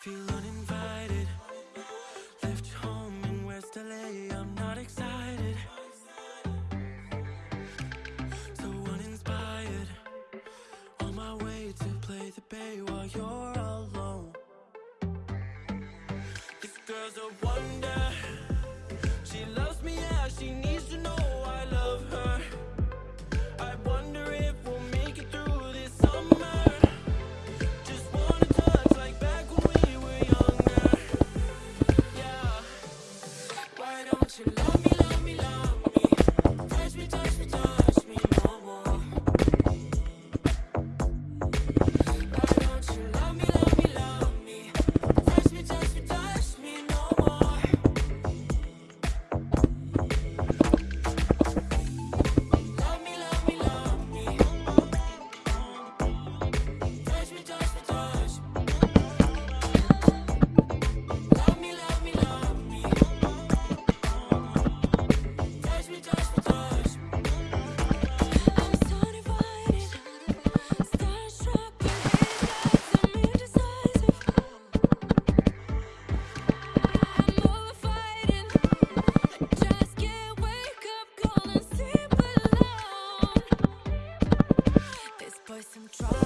feel uninvited. Left home in West LA, I'm not excited. So uninspired. On my way to play the bay while you're alone. This girl's a wonder some trouble.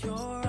You're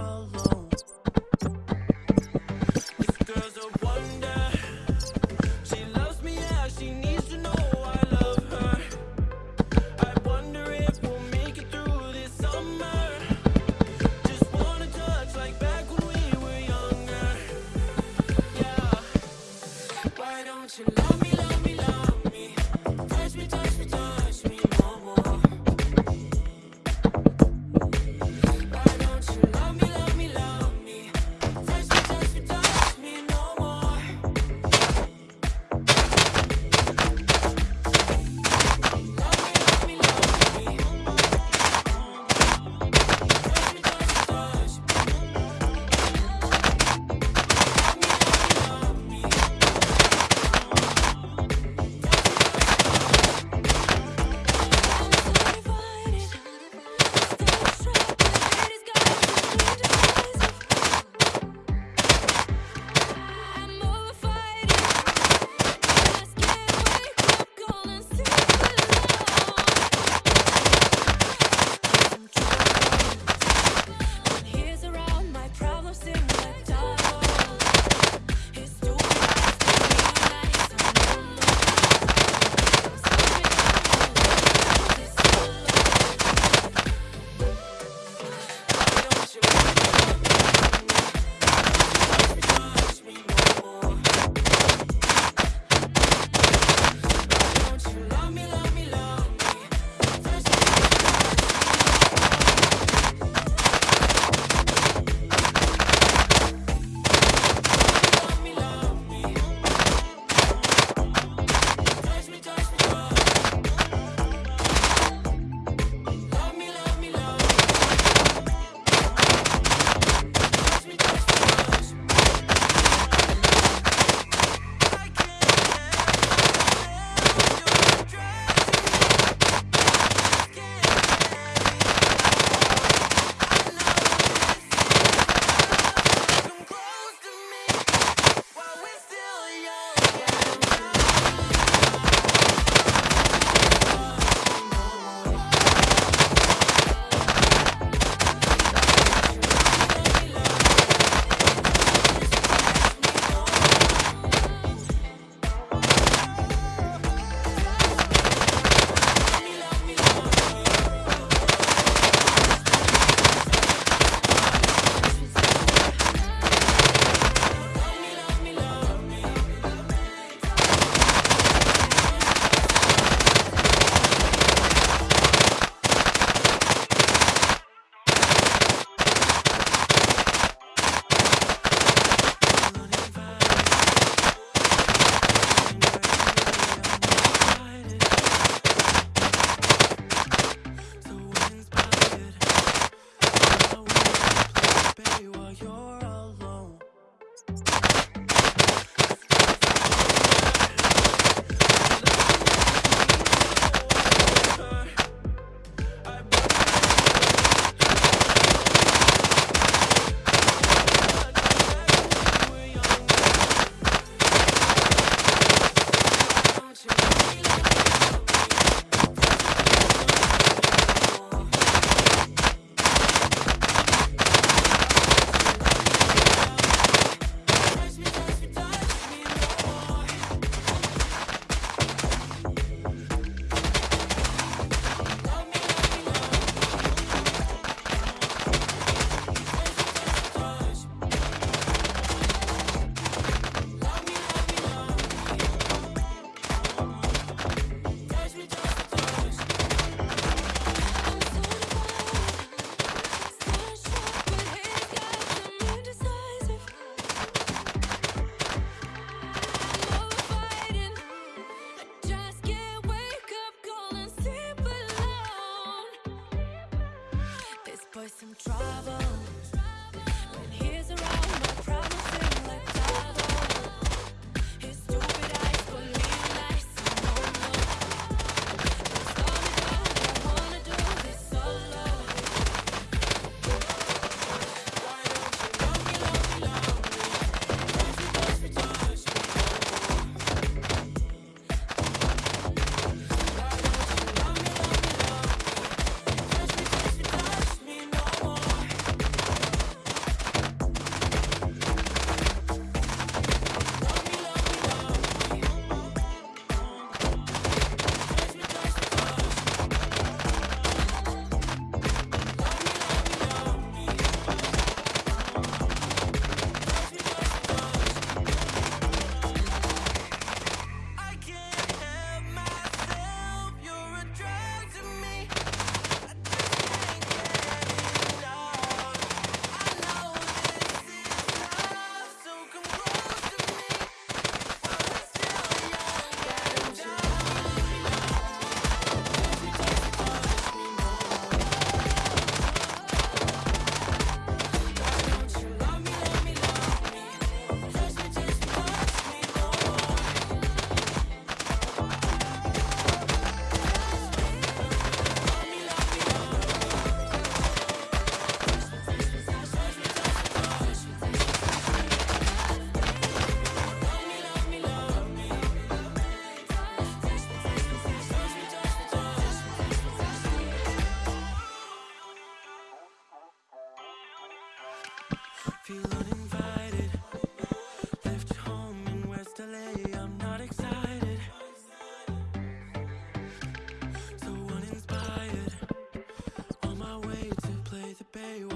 play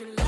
you love.